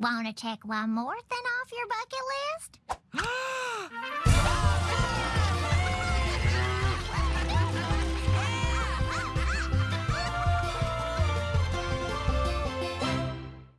Want to check one more thing off your bucket list?